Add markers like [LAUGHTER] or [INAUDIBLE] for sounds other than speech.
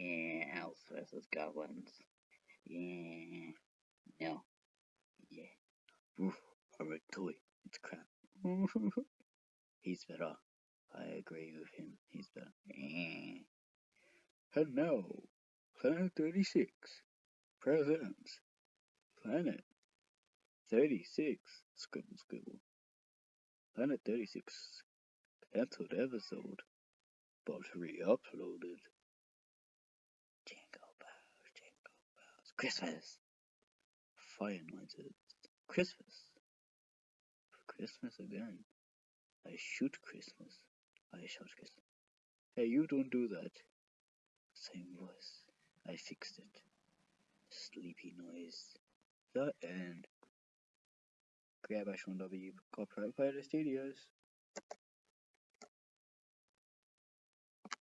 Yeah, elves versus goblins. Yeah. No. Yeah. Oof, horror toy. It's crap. [LAUGHS] He's better. I agree with him. He's better. Yeah. And now, Planet 36 presents Planet 36. Scribble, scribble. Planet 36 cancelled episode, but re-uploaded. Jingle Christmas! Fire noises. Christmas. Christmas again. I shoot Christmas. I shout Christmas. Hey, you don't do that. Same voice. I fixed it. Sleepy noise. The end. Grab Ash1W, copyright Pirate Studios.